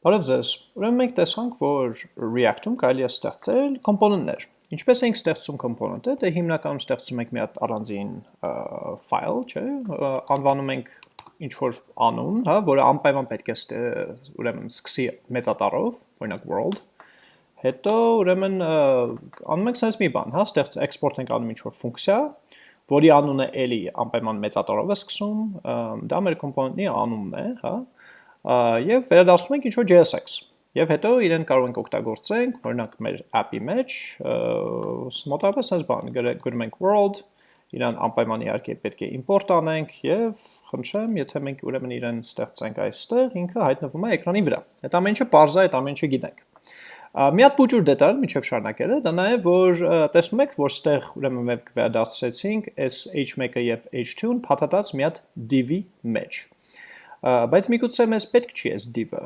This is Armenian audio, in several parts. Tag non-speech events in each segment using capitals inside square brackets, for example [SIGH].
Բարև ձեզ։ Ուրեմն մենք տեսանք, որ React-ում կարելի է ստեղծել կոմպոնենտներ։ Ինչպես ենք ստեղծում կոմպոնենտը, դե հիմնականում ստեղծում ենք մի հատ առանձին ֆայլ, չէ՞, անվանում ենք ինչ որ անուն, հա, որը անպայման պետք է ուրեմն սկսի մեծատառով, օրինակ world։ Հետո ուրեմն անում ենք sense մի բան, հա, ստեղծ export ենք անում ինչ որ ֆունկցիա, որի անունը էլի անպայման մեծատառով է սկսում, դա մեր կոմպոնենտի անունն է, հա, եւ վերադասում ենք ինչ-որ JSX։ Եվ հետո իրեն կարող ենք օգտագործենք, օրինակ մեր app-ի մեջ, մոտավորապես այս բան, գրում ենք world, իրան անպայման իհարկե պետք է import անենք եւ խնդրեմ, եթե մենք ուրեմն իրեն ստեղծենք այստեղ, ինքը հայտնվում է էկրանի վրա։ Այդ ամեն ինչը parse է, այդ ամեն ինչը գիտենք։ Մի հատ փոճուր դետալ միջև շարունակելը, դա նաև որ տեսնում եք, որ ստեղ ուրեմն մենք վերադասեցինք այս h1-ը եւ h2-ն փաթաթած մի հատ div-ի մեջ բայց միգուցե մեզ պետք չի այս div-ը։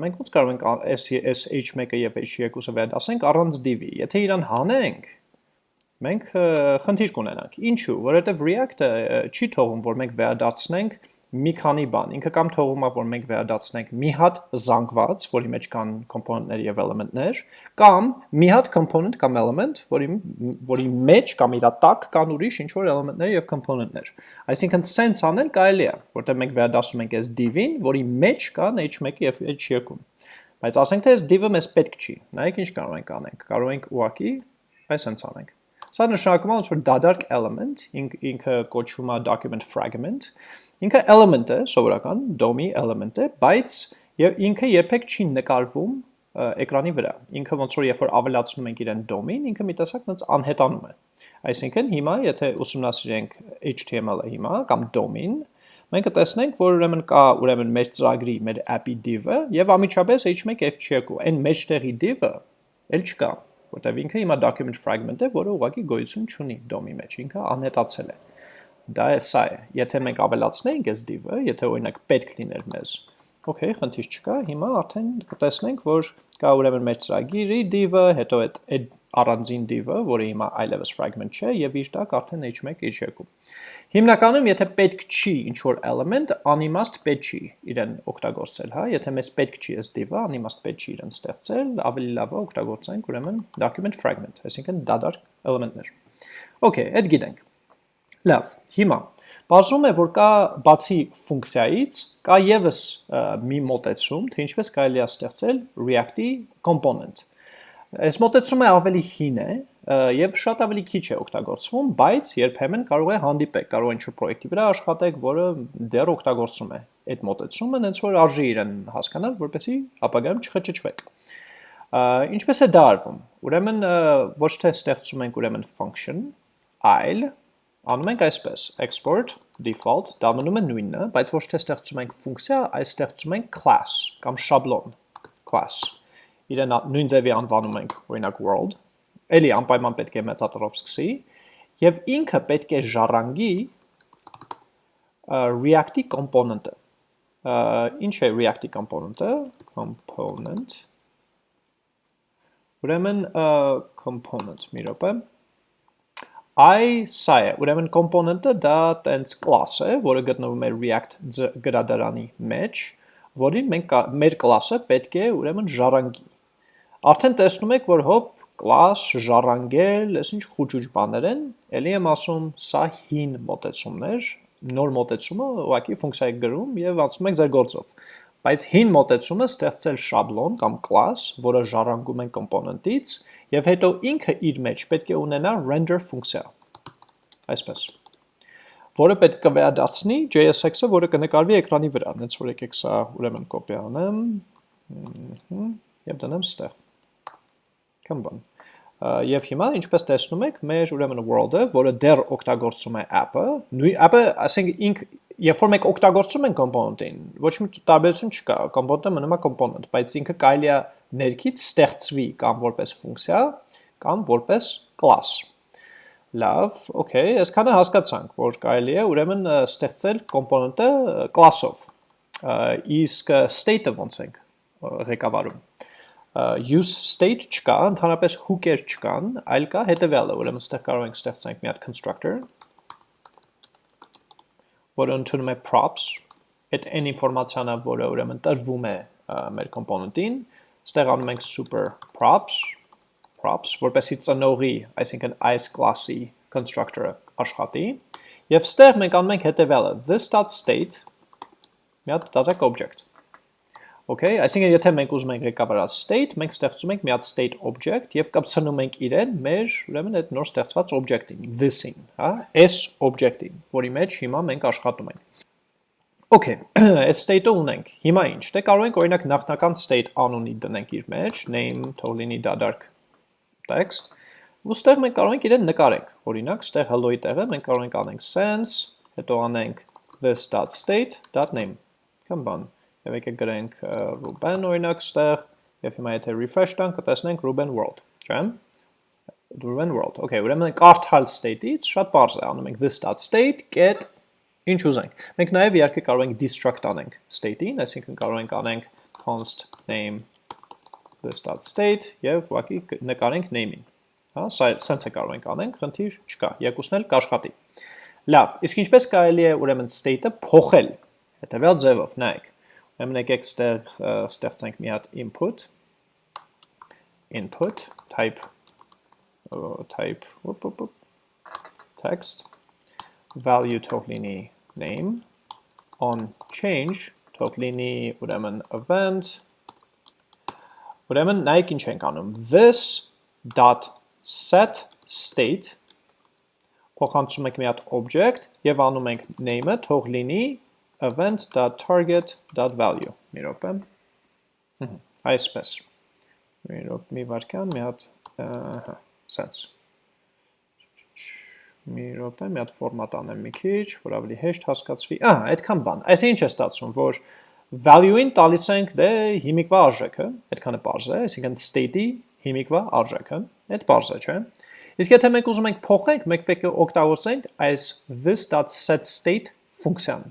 Մենք ոնց կարող ենք այս այս h1-ը եւ h2-ը վերադասենք առանց div-ի։ Եթե իրան հանենք, մենք խնդիր կունենանք։ Ինչու՞, որովհետեւ React-ը չի թողում, որ մենք վերադարձնենք մի քանի բան։ Ինքը կամ թողում է, որ մենք վերադարձնենք մի հատ զանգված, որի մեջ կան component-ներ եւ element-ներ, կամ մի հատ component կամ element, որի որի մեջ կամ իր տակ կան ուրիշ ինչ որ element-ներ եւ component-ներ։ Այսինքն sense անել կարելի է, որտեղ մենք վերադասում ենք այս div-ին, որի մեջ կան h1 եւ h2-ն։ Բայց ասենք թե այս div-ը մեզ պետք չի։ Նայեք ինչ կարող ենք անենք։ Կարող ենք ուղակի այս sense անենք։ Սա նշանակում է ոնց որ դադարք element, ինքը կոչվում է document fragment, Ինքը element է, սովորական DOM-ի element է, բայց եւ ինքը երբեք չի նկարվում էկրանի վրա։ Ինքը ոնց որ երբ որ ավելացնում ենք իրեն DOM-ին, ինքը մի տեսակ ոնց անհետանում է։ Այսինքն հիմա եթե ուսումնասիրենք HTML-ը հիմա կամ DOM-ին, մենք կտեսնենք, որ ուրեմն կա ուրեմն մեր ծրագրի, մեր app-ի div-ը եւ ամիջապես h1 f2, այն մեջտեղի div-ը էլ չկա, որտեվ ինքը հիմա document fragment է, որը ուղղակի գոյություն չունի DOM-ի մեջ, ինքը անհետացել է դա է սա է։ Եթե մենք ավելացնենք այս div-ը, եթե օրինակ պետք լիներ մեզ, Okay, խնդիր չկա։ Հիմա արդեն կտեսնենք, որ կա ուրեմն մեր ծրագիրի div-ը, հետո այդ այդ առանձին div-ը, որը հիմա iLevels fragment չէ, եւ իր տակ արդեն h1, h2։ Հիմնականում, եթե պետք չի ինչ որ element, անիմաստ պետք չի իրեն օգտագործել, հա, եթե մեզ պետք չի այս div-ը, անիմաստ պետք չի իրեն ստեղծել, ավելի լավ է օգտագործենք ուրեմն document fragment, այսինքն դադար էլեմենտներ։ Okay, այդ գիտենք։ Լավ, հիմա բացում է, որ կա բացի ֆունկցիայից, կա եւս մի մոտեցում, թե ինչպես կարելի է ստեղծել React-ի component։ Այս մոտեցումը ավելի հին է եւ շատ ավելի քիչ է օգտագործվում, բայց երբեմն կարող է հանդիպեք, կարող ինչ-որ պրոյեկտի վրա աշխատեք, որը դեռ օգտագործում է այդ մոտեցումը, հենց որ արժի իրեն հասկանալ, որպեսզի ապագայում չխճճվեք։ Ինչպես է դա արվում։ Ուրեմն ոչ թե ստեղծում ենք ուրեմն function, այլ անում ենք այսպես, export default, դա մնում է նույնը, բայց ոչ թե ստեղծում ենք ֆունկցիա, այլ ստեղծում ենք class կամ շաբլոն class։ Իրեն նույն ձևի անվանում ենք, օրինակ world, էլի անպայման պետք է մեծատրով սկսի, եւ ինքը պետք է ժառանգի React-ի component-ը։ Ինչ է React-ի component-ը? Component. Ուրեմն component, մի րոպե, I սա է, ուրեմն component-ը դա տենց class է, որը գտնվում է React գրադարանի մեջ, որին մենք մեր class-ը պետք է ուրեմն ժառանգի։ Արդեն տեսնում եք, որ հոп class ժառանգել, այս ինչ խուճուճ բաներ են, ելի եմ ասում, սա հին մոտեցումներ, նոր մոտեցումը ուղղակի ֆունկցիա եք գրում եւ անցնում եք ձեր գործով։ Բայց հին մոտեցումը ստեղծել շաբլոն կամ class, որը ժառանգում են component-ից եւ հետո ինքը իր մեջ պետք է ունենա render ֆունկցիա։ Այսպես որը պետք է վերադարձնի JSX-ը, որը կնկարվի էկրանի վրա, հենց որ եկեք սա ուրեմն կոպի անեմ, եւ դնեմ ստեղ։ Կամ բան։ Եվ հիմա ինչպես տեսնում եք, մեր ուրեմն world-ը, որը դեռ օգտագործում է app-ը, նույն app-ը, ասենք ինք երբ որ մենք օգտագործում ենք component-ին, ոչ մի տարբերություն չկա, component-ը մնում է component, բայց ինքը կարելի է ներքից ստեղծվի կամ որպես ֆունկցիա, կամ որպես class։ Լավ, okay, այսքանը հասկացանք, որ կարելի է ուրեմն ստեղծել component-ը class-ով։ Իսկ state-ը ոնց ենք ղեկավարում use state չկա, ընդհանրապես hook-եր չկան, այլ կա հետևյալը, ուրեմն ստեղ կարող ենք ստեղծենք մի հատ constructor, որը ընդունում է props, այդ այն ինֆորմացիանը, որը ուրեմն տրվում է մեր component-ին, ստեղ անում ենք super props, props, որպեսի ծնողի, այսինքն այս class-ի constructor-ը աշխատի, եւ ստեղ մենք անում ենք հետեւյալը, this.state մի հատ դատակ object Okay, այսինքն եթե մենք ուզում ենք ղեկավարած state, մենք ստեղծում ենք մի հատ state object եւ կապցնում ենք իրեն մեր, ուրեմն այդ նոր ստեղծված object-ին, this-ին, հա, s object-ին, որի մեջ հիմա մենք աշխատում ենք։ Okay, [CLEARS THROAT] այդ state-ը ունենք։ Հիմա ինչ։ Դե կարող ենք օրինակ նախնական state անունի դնենք իր մեջ, name լինի դադարք text, ու ստեղ մենք կարող ենք իրեն նկարենք։ Օրինակ, ստեղ hello-ի տեղը մենք կարող ենք անենք sense, հետո անենք this.state.name։ Կամ բան Եվ եկեք գրենք Ruben օրինակ ստեղ, եւ հիմա եթե refresh տանք, կտեսնենք Ruben world, չէ՞։ Ruben world։ Okay, ուրեմն կարդալ state-ից շատ բարձ է, անում ենք this.state get ինչ ուզենք։ Մենք նաև իհարկե կարող ենք destruct անենք state-ին, այսինքն կարող ենք անենք const name this.state եւ ուղղակի նկարենք name-ին։ Հա, սա sense է կարող ենք անենք, խնդիր չկա։ Երկուսն էլ կաշխատի։ Լավ, իսկ ինչպես կարելի է ուրեմն state-ը փոխել։ Հետևյալ ձևով, նայեք եկեք ստեղ ստեղծենք մի հատ input. Input type type whoop, whoop, whoop, text value թող լինի name on change թող լինի ուրեմն event ուրեմն նայեք ինչ ենք անում this dot set state. Փոխանցում ենք մի հատ object. Եւ անում ենք name-ը թող լինի event.target.value մի րոպե այսպես մի րոպե մի վարքյան մի հատ հա sense մի րոպե մի հատ ֆորմատ անեմ մի քիչ որ ավելի հեշտ հասկացվի ահա այդքան բան այս ինչ է ստացվում որ value-ին տալիս ենք դե հիմիկվա արժեքը այդքանը པարզ է այսինքն state-ի հիմիկվա արժեքը այդ པարզ է չէ իսկ եթե մենք ուզում ենք փոխենք մենք պետք է օգտագործենք այս this.setState ֆունկցիան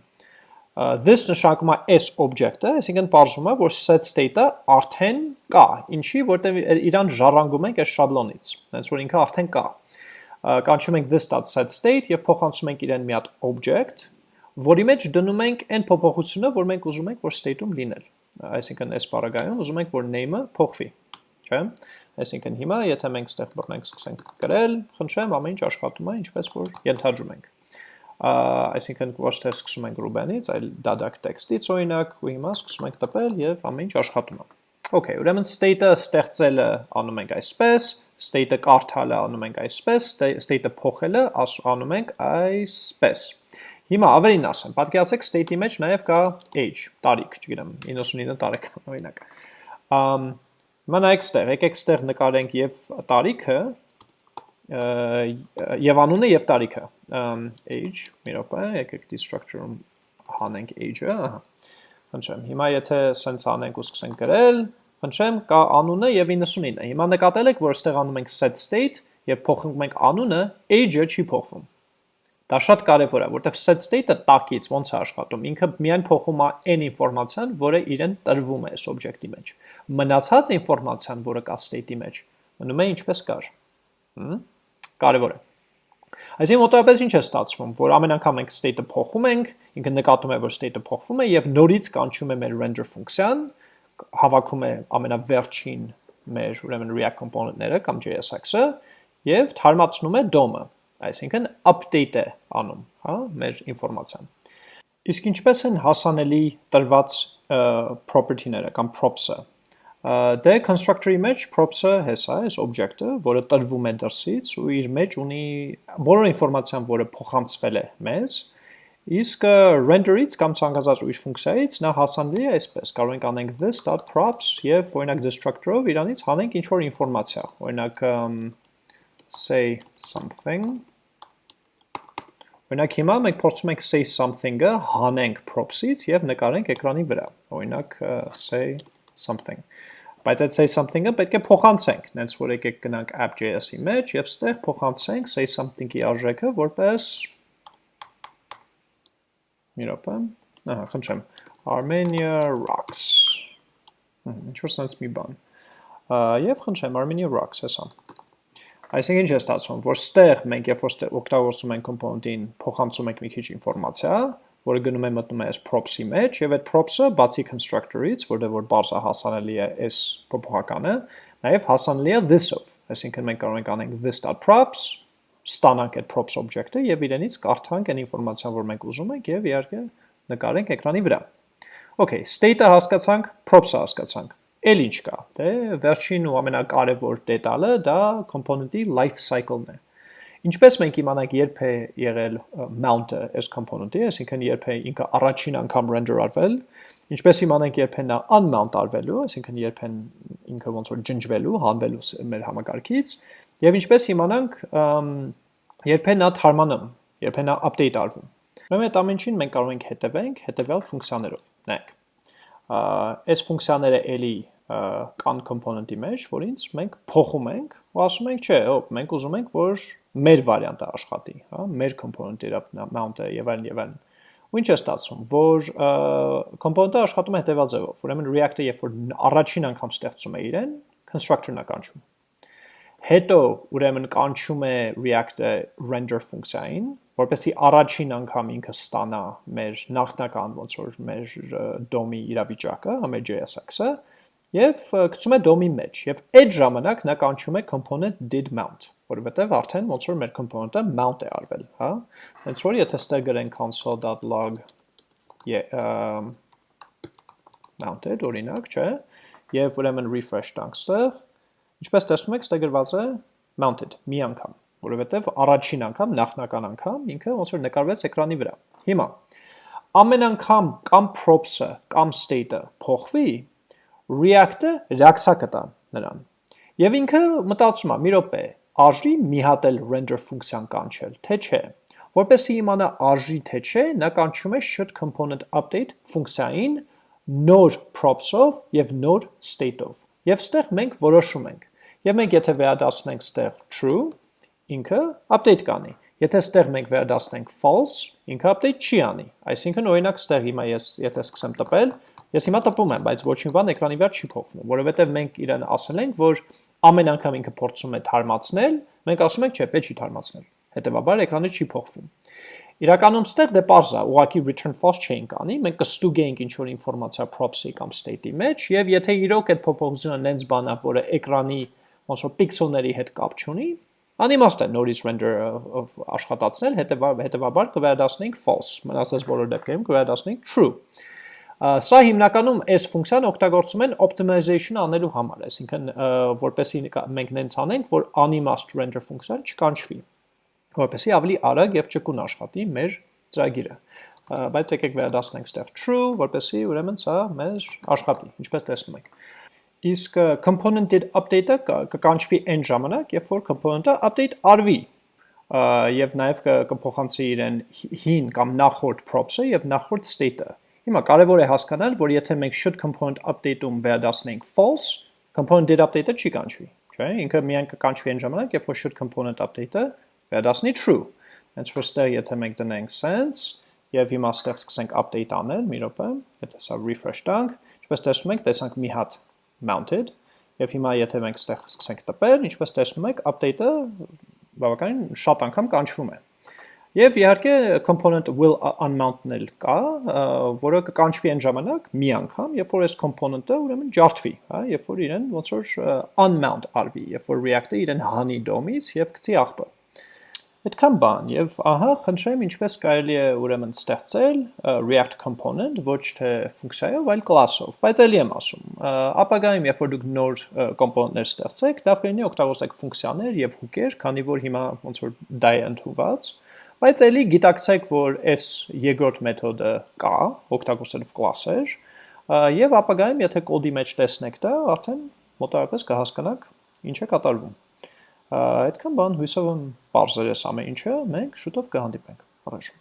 this նշանակում է s object-ը, այսինքն բարձում է, որ set state-ը արդեն կա, ինչի, որտեղ իրան ժառանգում ենք այս շաբլոնից, հենց որ ինքը արդեն կա։ Կանչում ենք this.set state եւ փոխանցում ենք իրեն մի հատ object, որի մեջ դնում ենք այն փոփոխությունը, որ մենք ուզում ենք, որ state-ում լինել։ Այսինքն այս բaragայում ուզում ենք, որ name-ը փոխվի, չէ՞։ Այսինքն հիմա եթե մենք ստեղ բռնենք սկսենք գրել, խնդրեմ, ամեն ինչ աշխատում է, ինչպես որ ենթադրում ենք այսինքն ոչ թե սկսում ենք Ruben-ից, այլ դադակ տեքստից օրինակ, ու հիմա սկսում ենք տպել եւ ամեն ինչ աշխատում է։ Okay, ուրեմն state-ը ստեղծելը անում ենք այսպես, state-ը կարդալը անում ենք այսպես, state-ը փոխելը անում ենք այսպես։ Հիմա ավելին ասեմ, պատկերացեք state-ի մեջ նաև կա age, տարիք, չգիտեմ, 99 տարեկան [LAUGHS] օրինակ։ Ամ Հիմա նայեք ստեղ, եկեք ստեղ նկարենք եւ տարիքը, եւ անունը եւ տարիքը age մի րոպե եկեք destructure-ում հանենք age-ը ահա խնդրեմ հիմա եթե սենց անենք ու սկսենք գրել խնդրեմ կա անունը եւ 99-ը հիմա նկատել եք որ ստեղ անում ենք set state եւ փոխում ենք անունը age-ը չի փոխվում Դա շատ կարևոր է, որտեղ set state-ը տակից ոնց է աշխատում։ Ինքը միայն փոխում է այն ինֆորմացիան, որը իրեն տրվում է այս օբյեկտի մեջ։ Մնացած ինֆորմացիան, որը կա state-ի մեջ, մնում է ինչպես կար։ Հմ կարևոր է։ Այսինքն մոտավորապես ինչ է ստացվում, որ ամեն անգամ մենք state-ը փոխում ենք, ինքը նկատում է, որ state-ը փոխվում է եւ նորից կանչում է մեր render ֆունկցիան, հավաքում է ամենավերջին մեր ուրեմն React component-ները կամ JSX-ը եւ թարմացնում է DOM-ը, այսինքն update է անում, հա, մեր ինֆորմացիան։ Իսկ ինչպես են հասանելի տրված property-ները կամ props-ը Դե constructor-ի մեջ props-ը հեսա է, այս object-ը, որը տրվում է դրսից ու իր մեջ ունի բոլոր ինֆորմացիան, որը փոխանցվել է մեզ, իսկ render-ից կամ ցանկացած ուրիշ ֆունկցիայից նա հասանելի է այսպես, կարող ենք անենք this.props եւ օրինակ destructor-ով իրանից հանենք ինչ-որ ինֆորմացիա, օրինակ say something Օրինակ հիմա մենք փորձում ենք say something-ը հանենք props-ից եւ նկարենք էկրանի վրա։ Օրինակ say something։ Բայց այդ say something-ը պետք է փոխանցենք, նենց որ եկեք գնանք app.js-ի մեջ եւ ստեղ փոխանցենք say something-ի արժեքը որպես մի րոպե։ Ահա, խնդրեմ։ Armenia rocks։ Ինչ որ sense մի բան։ Եվ խնդրեմ Armenia rocks հեսա։ Այսինքն ինչ է ստացվում, որ ստեղ մենք երբ որ օգտագործում ենք component-ին, փոխանցում ենք մի քիչ ինֆորմացիա, որը գնում է մտնում է այս props-ի մեջ, եւ այդ props-ը բացի constructor-ից, որտեղ որ բարձր հասանելի է այս փոփոխականը, նաեւ հասանելի է this-ով, այսինքն մենք կարող ենք անենք this.props, ստանանք այդ props object-ը եւ իրենից կարդանք այն ինֆորմացիան, որ մենք ուզում ենք եւ իհարկե նկարենք էկրանի վրա։ Okay, state-ը հասկացանք, props-ը հասկացանք։ Էլ ինչ կա։ Դե վերջին ու ամենակարևոր դետալը դա component-ի life cycle-ն է։ Ինչպես մենք իմանանք երբ է եղել mount-ը այս component-ի, այսինքն երբ է ինքը առաջին անգամ render արվել, ինչպես իմանանք երբ է նա unmount արվելու, այսինքն երբ են ինքը ոնց որ ջնջվելու, հանվելու մեր համակարգից, եւ ինչպես իմանանք երբ է նա թարմանում, երբ է նա update արվում։ Ուրեմն այդ ամենին մենք կարող ենք հետևենք հետևյալ ֆունկցիաներով։ Նայեք։ Այս ֆունկցիաները էլի կան component-ի մեջ, որինց մենք փոխում ենք ու ասում ենք, չէ, հոп, մենք ուզում ենք, որ մեր վարիանտը աշխատի, հա, մեր component-ը mount-ը եւ այլն եւ այլն։ Ու ինչ է ստացվում, որ component-ը աշխատում է հետեւյալ ձևով։ Ուրեմն React-ը երբ որ առաջին անգամ ստեղծում է իրեն, constructor-ն է կանչում։ Հետո ուրեմն կանչում է React-ը render ֆունկցիային, որպեսզի առաջին անգամ ինքը ստանա մեր նախնական ոնց որ մեր DOM-ի իրավիճակը, հա մեր JSX-ը, եւ գցում է DOM-ի մեջ եւ այդ ժամանակ նա կանչում է component did mount որովհետև արդեն ոնց որ մեր component-ը mount է արվել, հա։ Հենց որ եթե ստեղ գրենք console.log mounted օրինակ, չէ, եւ ուրեմն refresh տանք ստեղ, ինչպես տեսնում եք, ստեղ գրված է mounted մի անգամ, որովհետև առաջին անգամ, նախնական անգամ ինքը ոնց որ նկարվեց էկրանի վրա։ Հիմա ամեն անգամ կամ props-ը կամ state-ը փոխվի, React-ը react-ա կտա նրան։ Եվ ինքը մտածում է, մի րոպե, արժի մի հատ էլ render ֆունկցիան կանչել, թե չէ։ Որպեսզի իմանա արժի թե չէ, նա կանչում է should component update ֆունկցիային նոր props-ով եւ նոր state-ով։ Եվ ստեղ մենք որոշում ենք։ Եվ մենք եթե վերադասնենք ստեղ true, ինքը update կանի։ Եթե ստեղ մենք վերադասնենք false, ինքը update չի անի։ Այսինքն օրինակ ստեղ հիմա ես եթե սկսեմ տպել, ես հիմա տպում եմ, բայց ոչինչ բան էկրանի վրա չի փոխվում, որովհետև մենք իրեն ասել ենք, որ ամեն անգամ ինքը փորձում է թարմացնել, մենք ասում ենք, չէ, պետք չի թարմացնել։ Հետևաբար էկրանը չի փոխվում։ Իրականում ստեղ դե parse է, ուղղակի return false չենք անի, մենք կստուգենք ինչ որ ինֆորմացիա props-ի կամ state-ի մեջ եւ եթե իրոք այդ փոփոխությունը նենց բան է, որը էկրանի ոնց որ պիքսելների հետ կապ չունի, անիմաստ է նորից render աշխատացնել, հետևաբար կվերադասնենք false, մնացած բոլոր դեպքերում կվերադասնենք true։ Սա հիմնականում այս ֆունկցիան օգտագործում են optimization անելու համար, այսինքն որպեսի մենք նենց անենք, որ unimast render ֆունկցիան չկանչվի, որպեսի ավելի արագ եւ ճկուն աշխատի մեր ծրագիրը։ Բայց եկեք վերադասնենք ստեղ true, որպեսի ուրեմն սա մեր աշխատի, ինչպես տեսնում եք։ Իսկ component-ed update-ը կկանչվի այն ժամանակ, երբ որ component-ը update արվի, եւ նաեւ կփոխանցի իրեն հին կամ նախորդ props-ը եւ նախորդ state-ը Հիմա կարևոր է հասկանալ, որ եթե մենք should component update-ում վերադասնենք false, component did update-ը չի կանչվի, չէ՞։ Ինքը միայն կկանչվի այն ժամանակ, երբ որ should component update-ը վերադասնի true։ Հենց որ ստեղ եթե մենք դնենք sense եւ հիմա ստեղ սկսենք update անել, մի րոպե, եթե սա refresh տանք, ինչպես տեսնում եք, տեսանք մի հատ mounted եւ հիմա եթե մենք ստեղ սկսենք տպել, ինչպես տեսնում եք, update-ը բավականին շատ անգամ կանչվում է։ Եվ իհարկե component will unmount-ն էլ կա, որը կկանչվի այն ժամանակ մի անգամ, երբ որ այս component-ը ուրեմն ջարդվի, հա, երբ որ իրեն ոնց որ unmount արվի, երբ որ React-ը իրեն հանի DOM-ից եւ գցի աղբը։ Այդքան բան եւ ահա խնդրեմ ինչպես կարելի է ուրեմն ստեղծել React component ոչ թե ֆունկցիայով, այլ class-ով, բայց ելի եմ ասում։ Ապագայում երբ որ դուք նոր component-ներ ստեղծեք, լավ կլինի օգտագործեք ֆունկցիաներ եւ հուկեր, քանի որ հիմա ոնց որ դա է ընդունված Բայց ելի գիտակցեք, որ այս երկրորդ մեթոդը կա, օգտագործելով կլասեր, եւ ապագայում եթե կոդի մեջ տեսնեք դա, արդեն մոտավորապես կհասկանաք ինչ է կատարվում։ Այդքան բան հույսով եմ բարձր է ամեն ինչը, մենք շուտով կհանդիպենք։ Առաջ